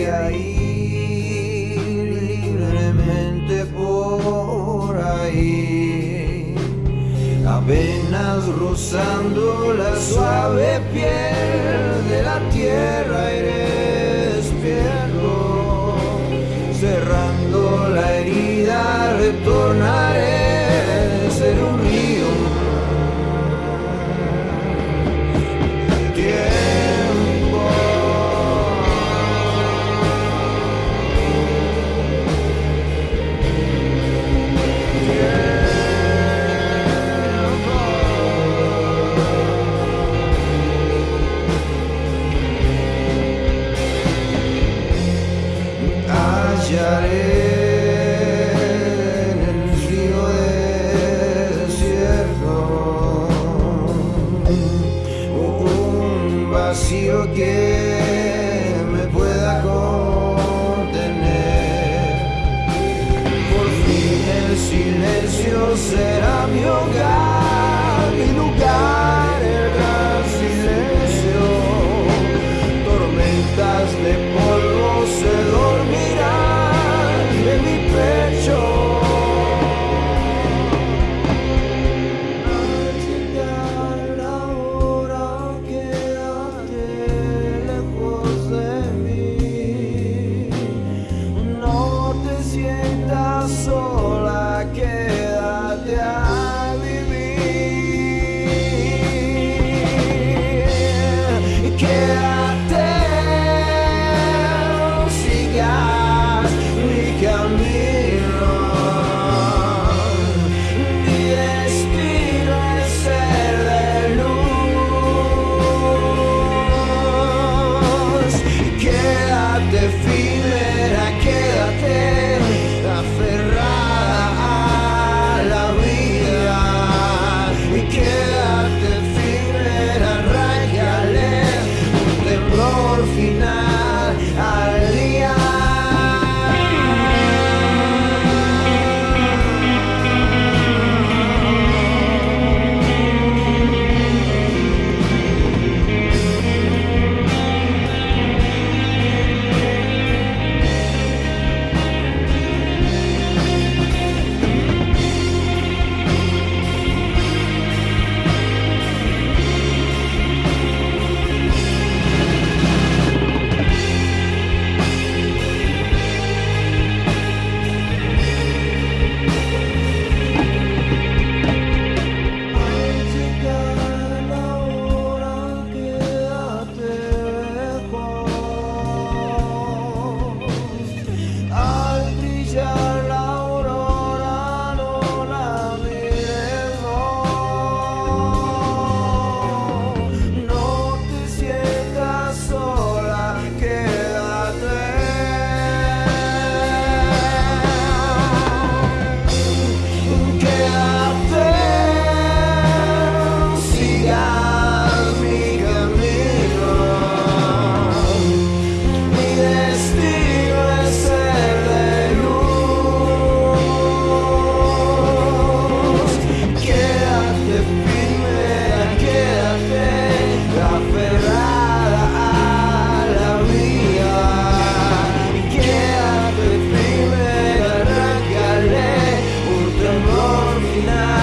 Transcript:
voy a ir libremente por ahí, apenas rozando la suave piel de la tierra iré night.